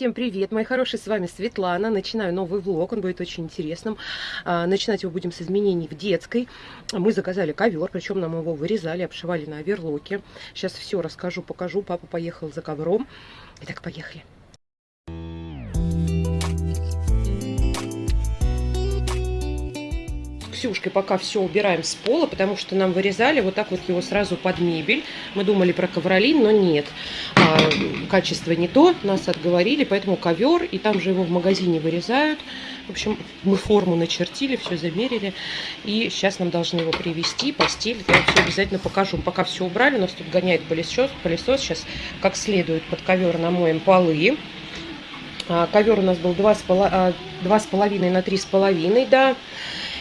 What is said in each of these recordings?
Всем привет, мои хорошие, с вами Светлана. Начинаю новый влог, он будет очень интересным. А, начинать его будем с изменений в детской. Мы заказали ковер, причем нам его вырезали, обшивали на оверлоке. Сейчас все расскажу, покажу. Папа поехал за ковром. Итак, поехали. Ксюшкой пока все убираем с пола, потому что нам вырезали вот так вот его сразу под мебель. Мы думали про ковролин, но нет. А, качество не то, нас отговорили, поэтому ковер, и там же его в магазине вырезают. В общем, мы форму начертили, все замерили. И сейчас нам должны его привезти, постель. Я все обязательно покажу. Пока все убрали, у нас тут гоняет пылесос. пылесос. Сейчас как следует под ковер намоем полы. А, ковер у нас был 2,5 а, на 3,5, да.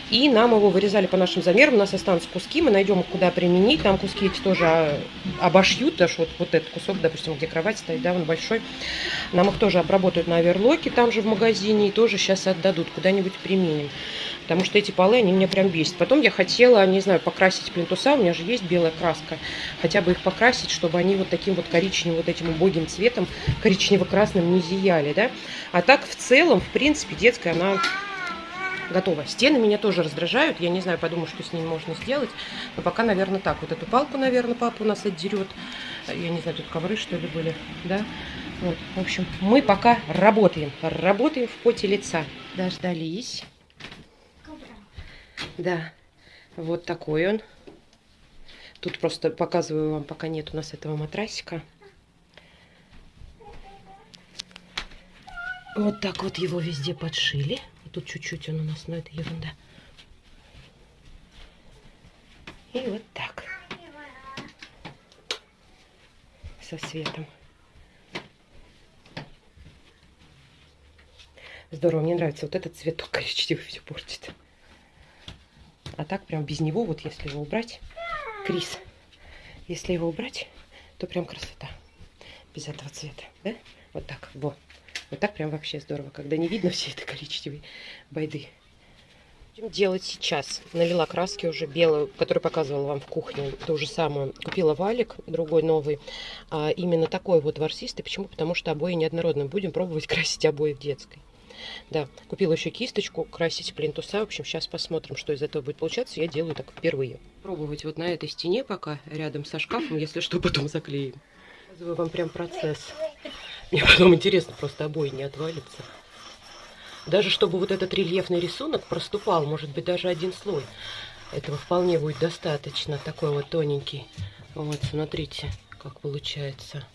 И нам его вырезали по нашим замерам. У нас останутся куски, мы найдем куда применить. Там куски эти тоже а, обошьют, даже вот, вот этот кусок, допустим, где кровать стоит, да, он большой. Нам их тоже обработают на оверлоке, там же в магазине, и тоже сейчас отдадут, куда-нибудь применим. Потому что эти полы, они меня прям бесят. Потом я хотела, не знаю, покрасить плинтуса, у меня же есть белая краска. Хотя бы их покрасить, чтобы они вот таким вот коричневым, вот этим убогим цветом, коричнево-красным не зияли, да. А так, в целом, в принципе, детская, она готово. Стены меня тоже раздражают. Я не знаю, подумаю, что с ними можно сделать. Но пока, наверное, так. Вот эту палку, наверное, папа у нас отдерет. Я не знаю, тут ковры, что ли, были. Да? Вот. В общем, мы пока работаем. Работаем в поте лица. Дождались. Да. Вот такой он. Тут просто показываю вам, пока нет у нас этого матрасика. Вот так вот его везде подшили. Тут чуть-чуть он у нас, но это ерунда. И вот так. Со светом. Здорово, мне нравится вот этот цветок коричневый все портит. А так прям без него, вот если его убрать, Крис, если его убрать, то прям красота. Без этого цвета, да? Вот так, во. Вот так прям вообще здорово, когда не видно все это коричневой байды. Будем делать сейчас. Налила краски уже белую, которую показывала вам в кухне. То же самое. Купила валик, другой новый. А именно такой вот ворсистый. Почему? Потому что обои неоднородные. Будем пробовать красить обои в детской. Да, купила еще кисточку, красить плинтуса. В общем, сейчас посмотрим, что из этого будет получаться. Я делаю так впервые. Пробовать вот на этой стене пока, рядом со шкафом. Если что, потом заклеим. Показываю вам прям процесс. Мне потом интересно, просто обои не отвалится. Даже чтобы вот этот рельефный рисунок проступал, может быть, даже один слой. Этого вполне будет достаточно. Такой вот тоненький. Вот, смотрите, как получается.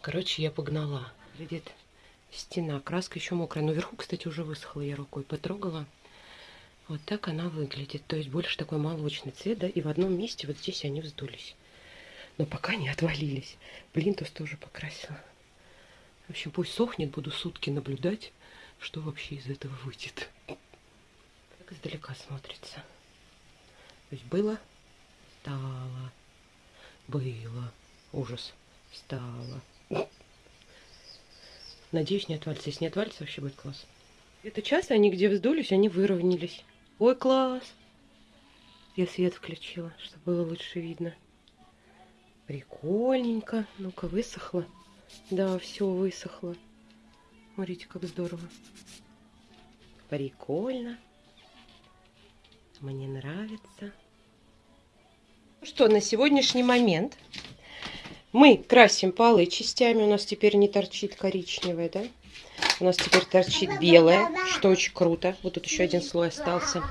Короче, я погнала. Видит стена. Краска еще мокрая. Но вверху, кстати, уже высохла. Я рукой потрогала. Вот так она выглядит. То есть больше такой молочный цвет, да, и в одном месте вот здесь они вздулись. Но пока не отвалились. Плинтус тоже покрасила. В общем, пусть сохнет, буду сутки наблюдать, что вообще из этого выйдет. Так издалека смотрится. То есть было, стало, было, ужас, стало. Надеюсь, не отвалится. Если не отвалится, вообще будет класс. Это часто они где вздулись, они выровнялись. Ой, класс! Я свет включила, чтобы было лучше видно. Прикольненько. Ну-ка, высохло. Да, все высохло. Смотрите, как здорово. Прикольно. Мне нравится. Ну что, на сегодняшний момент мы красим полы частями. У нас теперь не торчит коричневое, да? У нас теперь торчит белое, что очень круто. Вот тут еще один слой остался.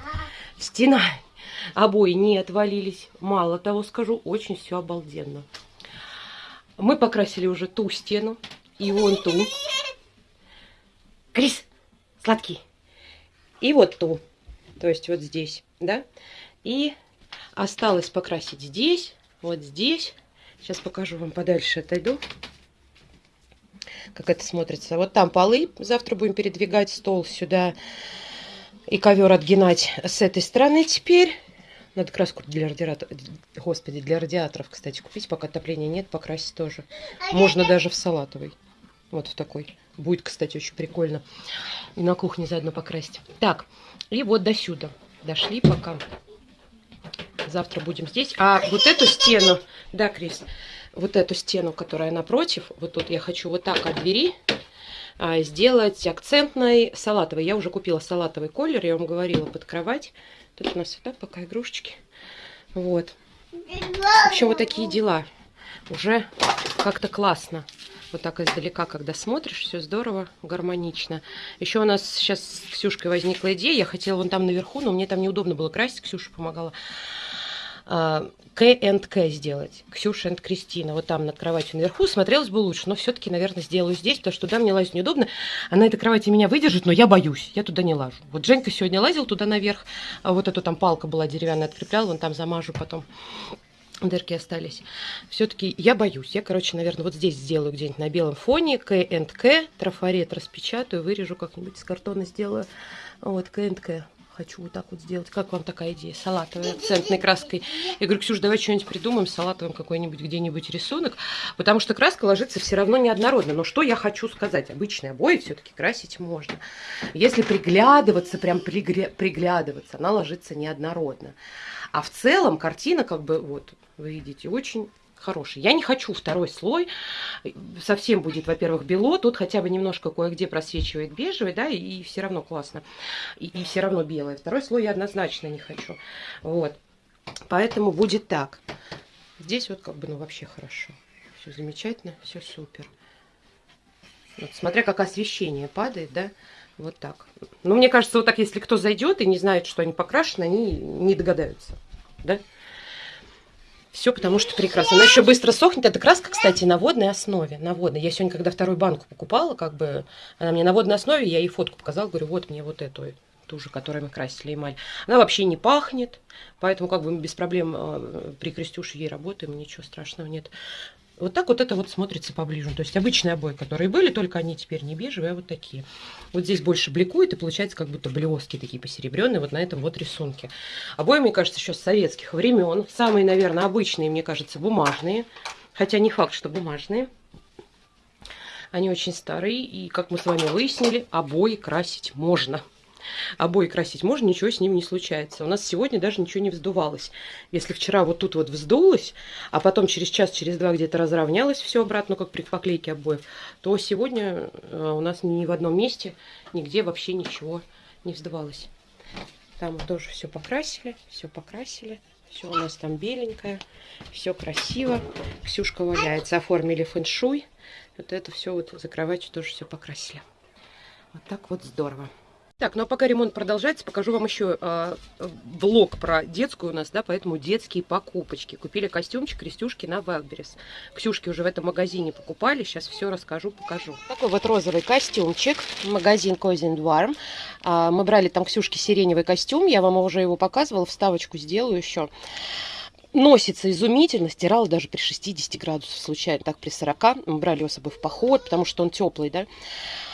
Стена. Обои не отвалились. Мало того скажу, очень все обалденно. Мы покрасили уже ту стену и вон ту. Крис, сладкий. И вот ту. То есть вот здесь, да? И осталось покрасить здесь, вот здесь. Сейчас покажу вам подальше, отойду. Как это смотрится. Вот там полы. Завтра будем передвигать стол сюда и ковер отгинать с этой стороны теперь. Надо краску для радиаторов, господи, для радиаторов, кстати, купить, пока отопления нет, покрасить тоже. Можно даже в салатовый. Вот в такой. Будет, кстати, очень прикольно. И на кухне заодно покрасить. Так, и вот до сюда. Дошли пока. Завтра будем здесь. А вот эту стену, да, Крис, вот эту стену, которая напротив, вот тут я хочу вот так от двери а, сделать акцентной салатовый. Я уже купила салатовый колер, я вам говорила, под кровать. Тут у нас так пока игрушечки. Вот. В общем, вот такие дела. Уже как-то классно. Вот так издалека, когда смотришь, все здорово, гармонично. Еще у нас сейчас с Ксюшкой возникла идея. Я хотела вон там наверху, но мне там неудобно было красить. Ксюша помогала. К сделать. Ксюша и Кристина. Вот там над кроватью наверху. Смотрелось бы лучше, но все-таки, наверное, сделаю здесь, потому что туда мне лазить неудобно. А на этой кровати меня выдержит, но я боюсь. Я туда не лажу. Вот Женька сегодня лазил туда наверх. А вот эту там палка была деревянная, откреплял. Вон там замажу потом дырки остались. Все-таки я боюсь. Я, короче, наверное, вот здесь сделаю где-нибудь на белом фоне. К. Трафарет распечатаю, вырежу как-нибудь из картона сделаю. Вот, К К. Хочу вот так вот сделать. Как вам такая идея? Салатовой акцентной краской. Я говорю, Ксюш, давай что-нибудь придумаем, салатовым какой-нибудь где-нибудь рисунок. Потому что краска ложится все равно неоднородно. Но что я хочу сказать? Обычные обои все-таки красить можно. Если приглядываться, прям приглядываться, она ложится неоднородно. А в целом картина как бы вот вы видите, очень хороший. Я не хочу второй слой. Совсем будет, во-первых, бело. Тут хотя бы немножко кое-где просвечивает бежевый, да, и, и все равно классно. И, и все равно белое. Второй слой я однозначно не хочу. Вот. Поэтому будет так. Здесь вот как бы, ну, вообще хорошо. Все замечательно, все супер. Вот, смотря как освещение падает, да, вот так. Ну, мне кажется, вот так, если кто зайдет и не знает, что они покрашены, они не догадаются, да. Все потому что прекрасно. Она еще быстро сохнет. Эта краска, кстати, на водной основе. На водной. Я сегодня, когда вторую банку покупала, как бы, она мне на водной основе, я ей фотку показала, говорю, вот мне вот эту, ту же, которой мы красили эмаль. Она вообще не пахнет, поэтому как бы без проблем э, при Крестюше ей работаем, ничего страшного нет. Вот так вот это вот смотрится поближе. То есть обычные обои, которые были, только они теперь не бежевые, а вот такие. Вот здесь больше бликует и получается как будто блески такие посеребренные вот на этом вот рисунке. Обои, мне кажется, еще с советских времен. Самые, наверное, обычные, мне кажется, бумажные. Хотя не факт, что бумажные. Они очень старые, и, как мы с вами выяснили, обои красить можно обои красить можно, ничего с ним не случается. У нас сегодня даже ничего не вздувалось. Если вчера вот тут вот вздулось, а потом через час, через два где-то разровнялось все обратно, как при поклейке обоев, то сегодня э, у нас ни в одном месте, нигде вообще ничего не вздувалось. Там тоже все покрасили, все покрасили. Все у нас там беленькое, все красиво. Ксюшка валяется, оформили фэншуй. Вот это все вот за кроватью тоже все покрасили. Вот так вот здорово. Так, ну а пока ремонт продолжается, покажу вам еще э, влог про детскую у нас, да, поэтому детские покупочки. Купили костюмчик Крестюшки на Wildberries. Ксюшки уже в этом магазине покупали, сейчас все расскажу, покажу. Такой вот розовый костюмчик, магазин Cozy Warm. А, мы брали там Ксюшки сиреневый костюм, я вам уже его показывала, вставочку сделаю еще носится изумительно, стирала даже при 60 градусах случайно, так при 40. Мы брали его с собой в поход, потому что он теплый, да.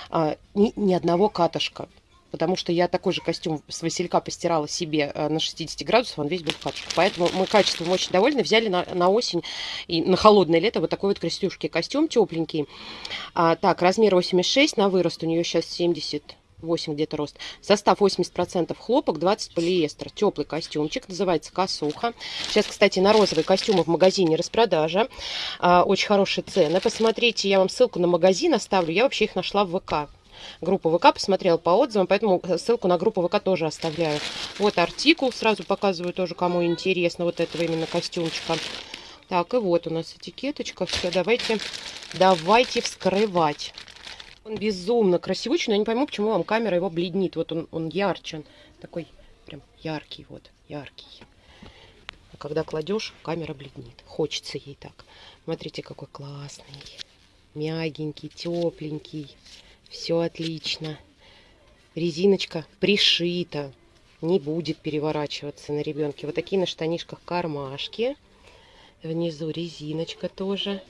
А, ни, ни одного катышка потому что я такой же костюм с Василька постирала себе э, на 60 градусов, он весь был в катышках. Поэтому мы качеством очень довольны. Взяли на, на осень и на холодное лето вот такой вот крестюшки костюм тепленький. А, так, размер 86 на вырост, у нее сейчас 70 8 где-то рост. Состав 80% хлопок, 20 полиэстер. Теплый костюмчик, называется косуха. Сейчас, кстати, на розовые костюмы в магазине распродажа. А, очень хорошие цены. Посмотрите, я вам ссылку на магазин оставлю. Я вообще их нашла в ВК группу ВК, посмотрела по отзывам, поэтому ссылку на группу ВК тоже оставляю. Вот артикул, сразу показываю тоже, кому интересно, вот этого именно костюмчика. Так, и вот у нас этикеточка, все, давайте, давайте вскрывать. Он безумно красивый, но я не пойму, почему вам камера его бледнит. Вот он, он ярче, такой прям яркий, вот, яркий. А когда кладешь, камера бледнит. Хочется ей так. Смотрите, какой классный. Мягенький, тепленький. Все отлично. Резиночка пришита. Не будет переворачиваться на ребенке. Вот такие на штанишках кармашки. Внизу резиночка тоже.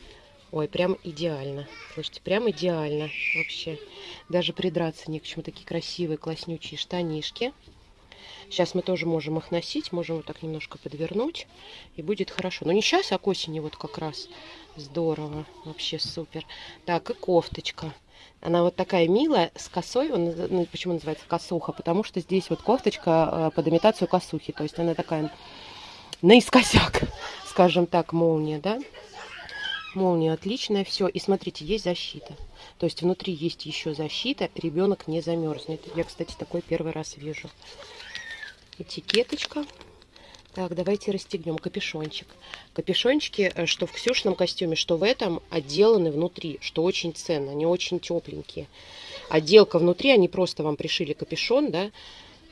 Ой, прям идеально. Слушайте, прям идеально вообще. Даже придраться не к чему. Такие красивые, класснючие штанишки. Сейчас мы тоже можем их носить. Можем вот так немножко подвернуть. И будет хорошо. Но не сейчас, а к осени вот как раз. Здорово. Вообще супер. Так, и кофточка. Она вот такая милая, с косой. Он, ну, почему называется косуха? Потому что здесь вот кофточка э, под имитацию косухи. То есть она такая наискосяк, скажем так, молния, да? Молния отличная, все. И смотрите, есть защита. То есть внутри есть еще защита, ребенок не замерзнет. Я, кстати, такой первый раз вижу. Этикеточка. Так, давайте расстегнем капюшончик. Капюшончики, э, что в Ксюшном костюме, что в этом, отделаны внутри, что очень ценно. Они очень тепленькие. Отделка внутри, они просто вам пришили капюшон, да.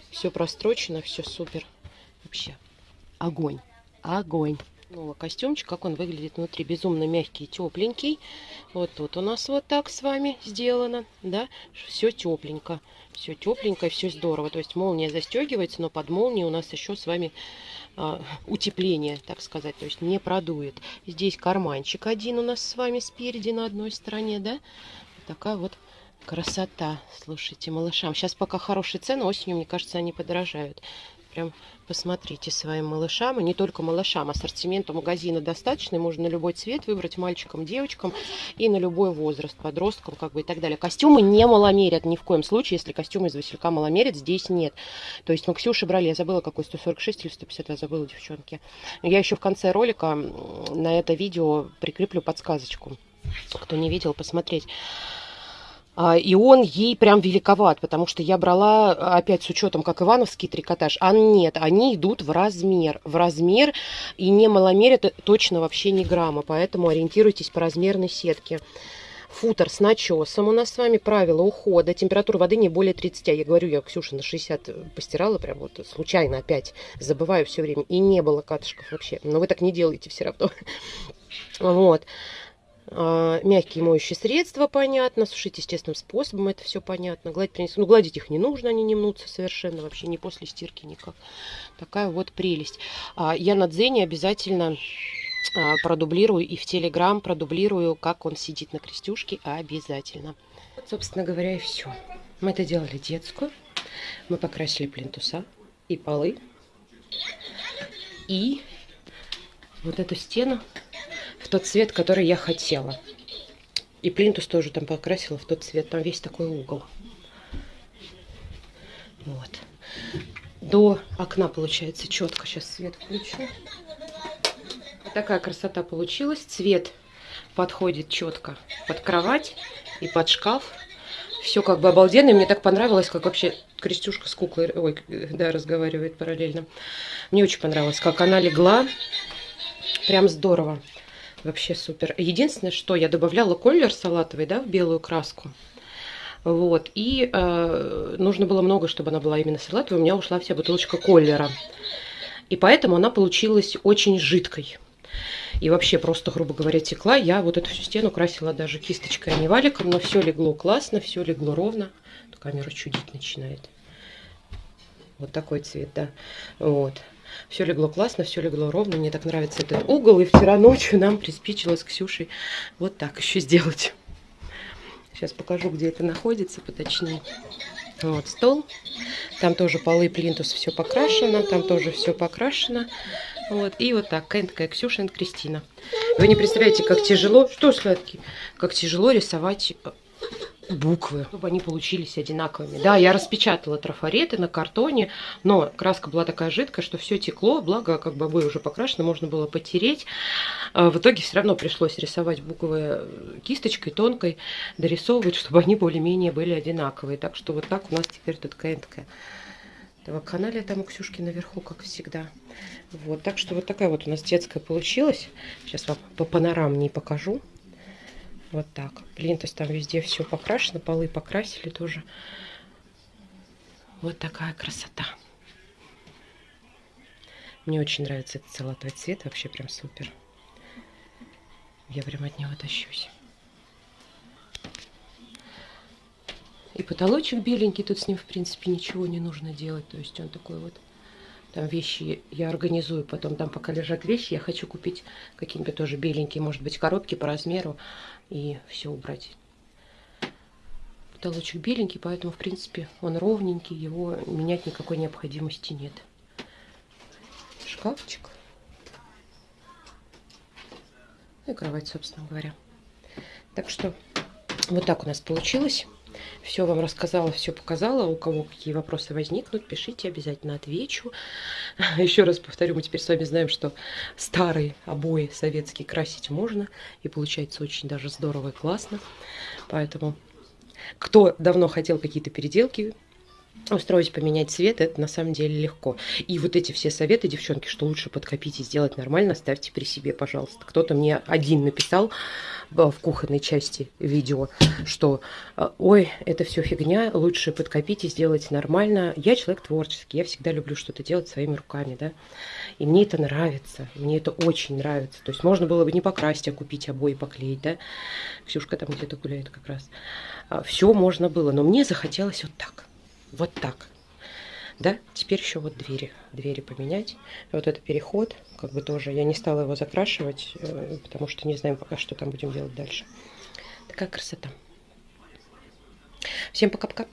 Все прострочено, все супер. Вообще, огонь, огонь. Ну, костюмчик, как он выглядит внутри. Безумно мягкий, тепленький. Вот тут у нас вот так с вами сделано, да. Все тепленько. Все тепленько, все здорово. То есть молния застегивается, но под молнией у нас еще с вами а, утепление, так сказать. То есть не продует. Здесь карманчик один у нас с вами спереди на одной стороне, да. Такая вот красота. Слушайте, малышам. Сейчас пока хорошие цены, осенью, мне кажется, они подорожают. Прям посмотрите своим малышам, и не только малышам, ассортимента магазина достаточно, можно на любой цвет выбрать мальчикам, девочкам и на любой возраст, подросткам как бы и так далее. Костюмы не маломерят ни в коем случае, если костюмы из Василька маломерят, здесь нет. То есть мы Ксюши брали, я забыла какой, 146 или 150, я забыла, девчонки. Я еще в конце ролика на это видео прикреплю подсказочку. Кто не видел, посмотреть. А, и он ей прям великоват, потому что я брала, опять с учетом, как ивановский трикотаж, а нет, они идут в размер, в размер, и не маломерят точно вообще не грамма, поэтому ориентируйтесь по размерной сетке. Футер с начесом у нас с вами, правила ухода, температура воды не более 30, я говорю, я Ксюша на 60 постирала, прям вот случайно опять, забываю все время, и не было катышков вообще, но вы так не делаете все равно. Вот. А, мягкие моющие средства, понятно. Сушить естественным способом, это все понятно. Гладить принесу. Ну, гладить их не нужно, они не мнутся совершенно, вообще не после стирки никак. Такая вот прелесть. А, я на Дзене обязательно а, продублирую и в Телеграм продублирую, как он сидит на крестюшке, обязательно. Вот, собственно говоря, и все. Мы это делали детскую. Мы покрасили плинтуса и полы. И вот эту стену тот цвет, который я хотела. И плинтус тоже там покрасила в тот цвет. Там весь такой угол. Вот. До окна получается четко. Сейчас свет включу. Вот такая красота получилась. Цвет подходит четко под кровать и под шкаф. Все как бы обалденно. И мне так понравилось, как вообще Крестюшка с куклой, ой, да, разговаривает параллельно. Мне очень понравилось, как она легла. Прям здорово. Вообще супер. Единственное, что я добавляла колер салатовый, да, в белую краску. Вот. И э, нужно было много, чтобы она была именно салатовой. У меня ушла вся бутылочка колера. И поэтому она получилась очень жидкой. И вообще просто, грубо говоря, текла. Я вот эту всю стену красила даже кисточкой, а не валиком. Но все легло классно, все легло ровно. Камера чудить начинает. Вот такой цвет, да. Вот. Все легло классно, все легло ровно. Мне так нравится этот угол. И вчера ночью нам приспичило с Ксюшей вот так еще сделать. Сейчас покажу, где это находится поточнее. Вот стол. Там тоже полы, плинтус, все покрашено. Там тоже все покрашено. Вот. И вот так. Такая Ксюша и Кристина. Вы не представляете, как тяжело. Что сладкий? Как тяжело рисовать буквы, чтобы они получились одинаковыми. Да, я распечатала трафареты на картоне, но краска была такая жидкая, что все текло, благо как бы обои уже покрашены, можно было потереть. А в итоге все равно пришлось рисовать буквы кисточкой тонкой, дорисовывать, чтобы они более-менее были одинаковые. Так что вот так у нас теперь тут этого канале там у Ксюшки наверху, как всегда. Вот, так что вот такая вот у нас детская получилась. Сейчас вам по панорамнее покажу. Вот так. Плинтус там везде все покрашено, полы покрасили тоже. Вот такая красота. Мне очень нравится этот салатовый цвет, вообще прям супер. Я прям от него тащусь. И потолочек беленький, тут с ним, в принципе, ничего не нужно делать. То есть он такой вот там вещи я организую потом, там пока лежат вещи, я хочу купить какие-нибудь тоже беленькие, может быть, коробки по размеру и все убрать. Потолочек беленький, поэтому, в принципе, он ровненький, его менять никакой необходимости нет. Шкафчик. И кровать, собственно говоря. Так что вот так у нас получилось. Все вам рассказала, все показала. У кого какие вопросы возникнут, пишите, обязательно отвечу. Еще раз повторю, мы теперь с вами знаем, что старые обои советские красить можно. И получается очень даже здорово и классно. Поэтому, кто давно хотел какие-то переделки, устроить, поменять цвет, это на самом деле легко. И вот эти все советы, девчонки, что лучше подкопить и сделать нормально, ставьте при себе, пожалуйста. Кто-то мне один написал в кухонной части видео, что ой, это все фигня, лучше подкопить и сделать нормально. Я человек творческий, я всегда люблю что-то делать своими руками, да. И мне это нравится, мне это очень нравится. То есть можно было бы не покрасить, а купить обои, поклеить, да. Ксюшка там где-то гуляет как раз. А, все можно было, но мне захотелось вот так вот так. Да, теперь еще вот двери, двери поменять. Вот это переход, как бы тоже, я не стала его закрашивать, э, потому что не знаем пока, что там будем делать дальше. Такая красота. Всем пока-пока.